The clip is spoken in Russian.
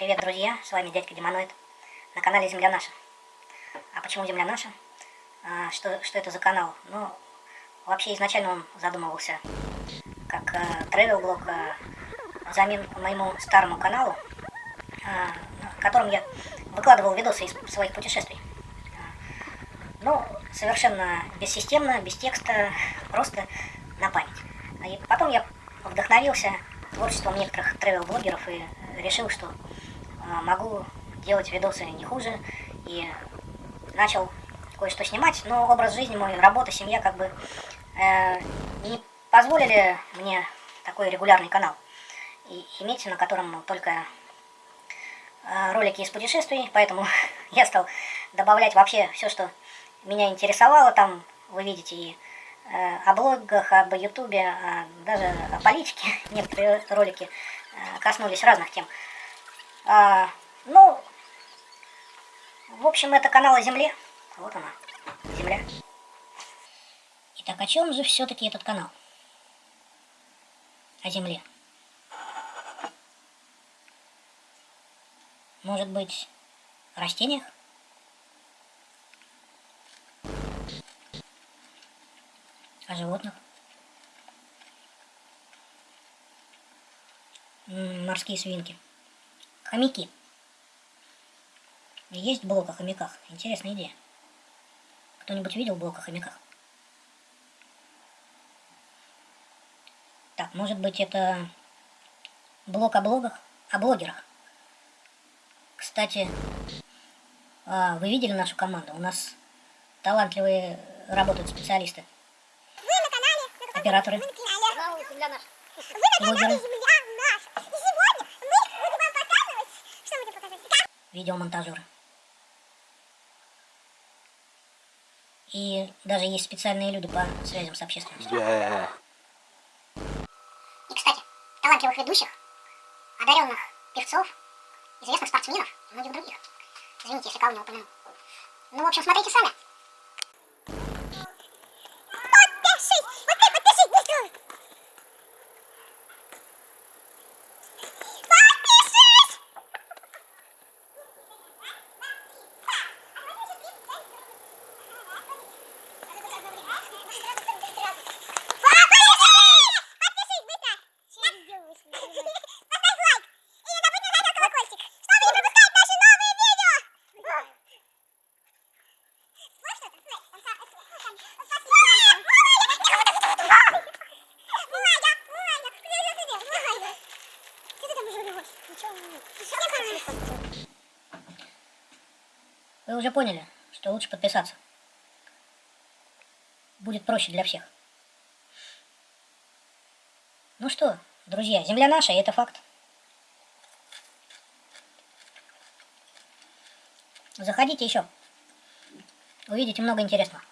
Привет, друзья! С вами дядька Демоноид на канале Земля Наша. А почему Земля Наша? А, что, что это за канал? Ну, вообще изначально он задумывался как а, travel-блог а, взамен моему старому каналу, а, в котором я выкладывал видосы из своих путешествий. А, ну, совершенно бессистемно, без текста, просто на память. И потом я вдохновился творчеством некоторых travel-блогеров и решил, что а, могу делать видосы не хуже. И начал кое-что снимать, но образ жизни мой, работа, семья как бы э, не позволили мне такой регулярный канал и иметь, на котором только э, ролики из путешествий, поэтому я стал добавлять вообще все, что меня интересовало, там вы видите и э, о блогах, об ютубе, а даже о политике, некоторые ролики э, коснулись разных тем. А, ну, в общем, это канал о Земле. Вот она, Земля. Итак, о чем же все-таки этот канал? О Земле. Может быть, о растениях? О животных? Морские свинки. Хомяки. Есть блок о хомяках. Интересная идея. Кто-нибудь видел блок о хомяках? Так, может быть это блок о блогах? О блогерах. Кстати, а, вы видели нашу команду? У нас талантливые работают специалисты. Вы на канале, на Операторы. Вы на канале. Вы на канале Блогеры. Видеомонтажеры. И даже есть специальные люди по связям с общественностью. Yeah. И, кстати, талантливых ведущих, одаренных певцов, известных спортсменов и многих других. Извините, если кого не упомянул. Ну, в общем, смотрите сами. Вы уже поняли, что лучше подписаться. Будет проще для всех. Ну что, друзья, земля наша, и это факт. Заходите еще. Увидите много интересного.